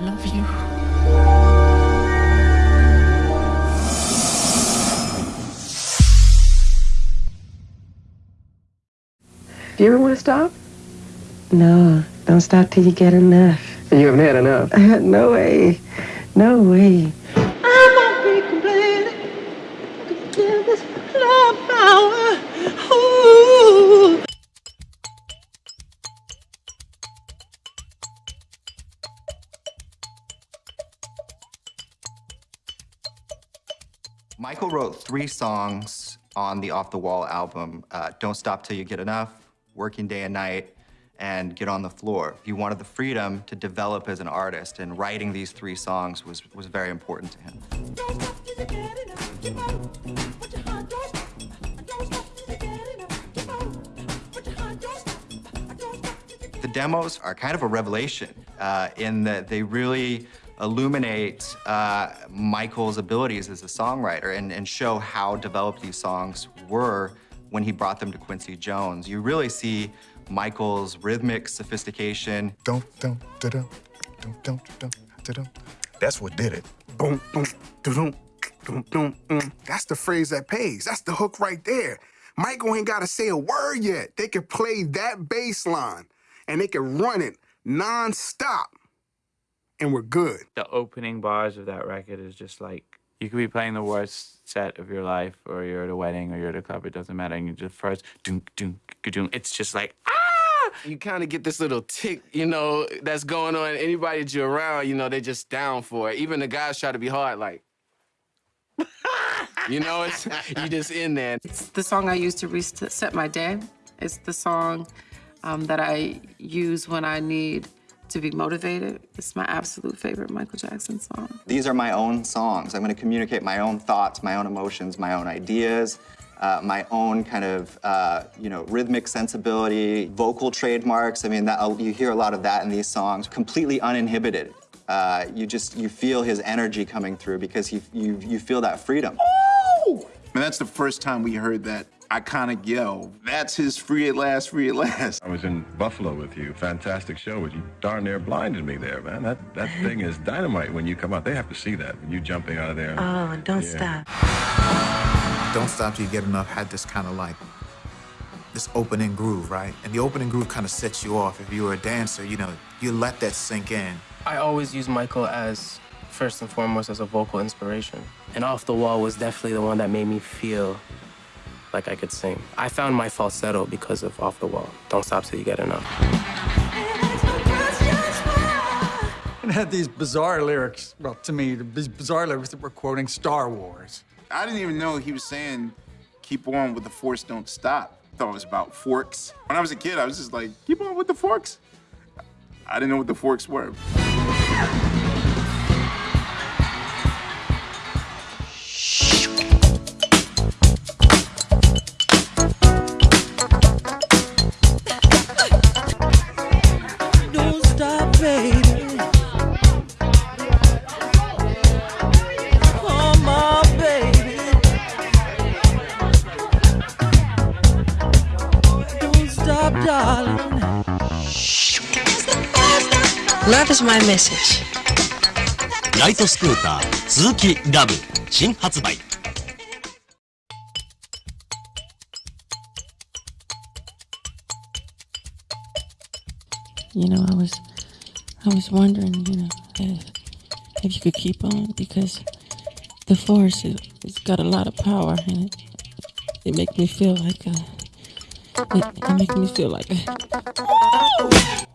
love you. Do you ever want to stop? No, don't stop till you get enough. You haven't had enough. no way. No way. Michael wrote three songs on the Off the Wall album uh, Don't Stop Till You Get Enough, Working Day and Night, and Get on the Floor. He wanted the freedom to develop as an artist, and writing these three songs was, was very important to him. The demos are kind of a revelation uh, in that they really illuminate uh, Michael's abilities as a songwriter and, and show how developed these songs were when he brought them to Quincy Jones. You really see Michael's rhythmic sophistication. Don't, don't, da-dum, don't, don't, don't, da-dum. That's what did it. Boom, boom, da-dum, dum, dum, mm. That's the phrase that pays. That's the hook right there. Michael ain't got to say a word yet. They could play that bass line and they could run it non-stop and we're good. The opening bars of that record is just like you could be playing the worst set of your life, or you're at a wedding, or you're at a club. It doesn't matter. And you just first, doom, doom, doom. It's just like ah. You kind of get this little tick, you know, that's going on. Anybody that you're around, you know, they're just down for it. Even the guys try to be hard, like. you know, it's you just in there. It's the song I use to reset my day. It's the song um, that I use when I need to be motivated. It's my absolute favorite Michael Jackson song. These are my own songs. I'm going to communicate my own thoughts, my own emotions, my own ideas, uh, my own kind of, uh, you know, rhythmic sensibility, vocal trademarks. I mean, that, you hear a lot of that in these songs, completely uninhibited. Uh, you just, you feel his energy coming through because he, you, you feel that freedom. And that's the first time we heard that iconic yell. That's his free at last, free at last. I was in Buffalo with you. Fantastic show, but you darn near blinded me there, man. That that thing is dynamite when you come out. They have to see that. When you jumping out of there. Oh, don't Yeah. stop. Don't Stop Till You Get Enough had this kind of like, this opening groove, right? And the opening groove kind of sets you off. If you were a dancer, you know, you let that sink in. I always use Michael as first and foremost as a vocal inspiration. And Off the Wall was definitely the one that made me feel like I could sing. I found my falsetto because of Off the Wall. Don't stop till you get enough. It had these bizarre lyrics, well, to me, these bizarre lyrics that were quoting Star Wars. I didn't even know he was saying, keep on with the force, don't stop. I thought it was about forks. When I was a kid, I was just like, keep on with the forks. I didn't know what the forks were. Love is my message. ライトスクーター鈴木ラブ新発売 You know, I was, I was wondering, you know, if, if you could keep on because the force is, it's got a lot of power and it, it makes me feel like a, it, it makes me feel like a,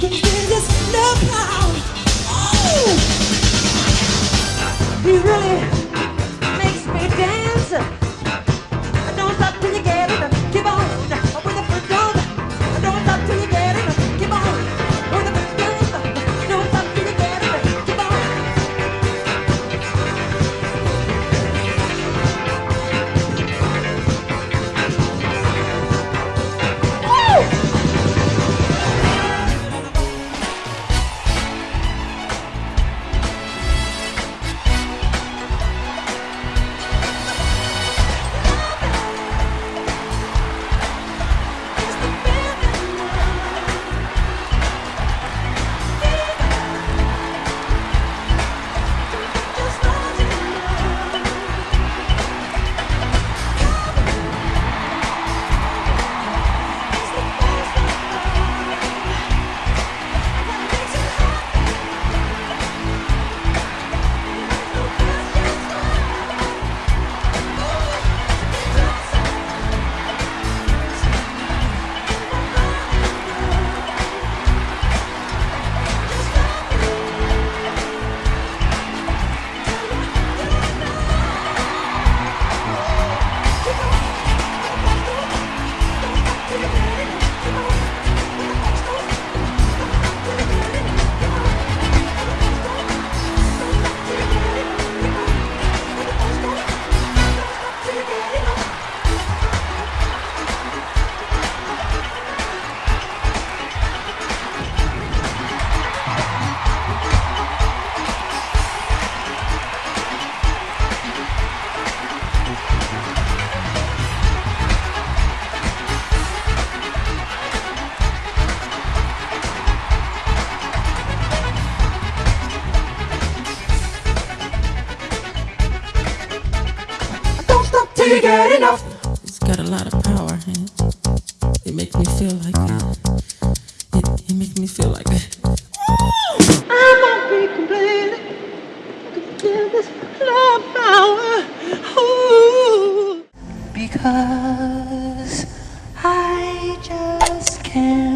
There's power. Oh! Really. get enough. It's got a lot of power, and it makes me feel like it. It, it makes me feel like it. I won't be complaining. I can feel this love power. Ooh. Because I just can't.